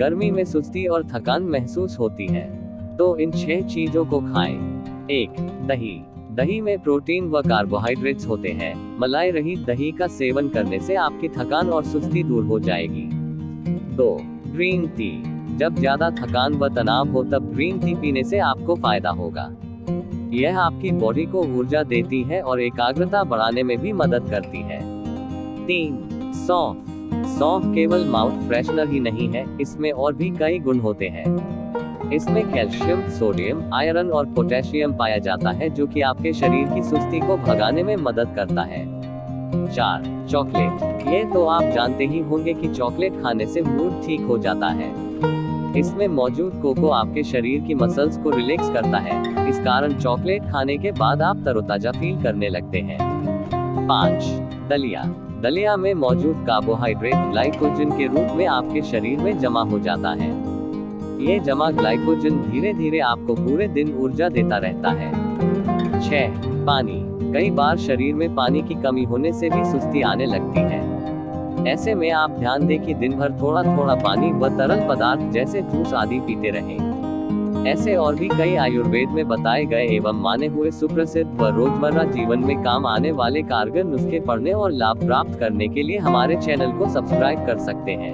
गर्मी में सुस्ती और थकान महसूस होती है। तो इन छह चीज़ों को खाएँ। एक, दही। दही में प्रोटीन व कार्बोहाइड्रेट्स होते हैं। मलाई रहित दही का सेवन करने से आपकी थकान और सुस्ती दूर हो जाएगी। दो, ग्रीन टी। जब ज़्यादा थकान व तनाव हो तब ग्रीन टी पीने से आपको फ़ायदा होगा। यह आपकी बॉडी को ऊर्जा देती है और एकाग्रता बढ़ाने में भी मदद करती है। तीन, सौंफ। सौंफ केवल माउथ फ्रेशनर ही नहीं है, इसमें और भी कई गुण होते हैं। इसमें कैल्शियम सोडियम आयरन और पोटेशियम पाया जाता है, जो कि आपके शरीर की सुस्ती को भगाने में मदद करता है। चार चॉकलेट ये तो आप जानते ही होंगे कि चॉकलेट खाने से मूड ठीक हो जाता है। इसमें मौजूद कोको आपके शरीर की मसल्स को रिलैक्स करता है। इस कारण चॉकलेट खाने के बाद आप तरोताजा फील करने लगते हैं। पाँच, दलिया। दलिया में मौजूद कार्बोहाइड्रेट ग्लाइकोजन के रूप में आपके शरीर में जमा हो जाता है। ये जमा ग्लाइकोजन धीरे धीरे आपको पूरे दिन ऊर्जा देता रहता है। छह, पानी। कई बार शरीर में पानी की कमी होने से भी सुस्ती आने लगती है। ऐसे में आप ध्यान दें कि दिन भर थोड़ा थोड़ा पानी व तरल पदार्थ जैसे जूस आदि पीते रहें। ऐसे और भी कई आयुर्वेद में बताए गए एवं माने हुए सुप्रसिद्ध व रोज़मर्रा जीवन में काम आने वाले कारगर नुस्खे पढ़ने और लाभ प्राप्त करने के लिए हमारे चैनल को सब्सक्राइब कर सकते हैं।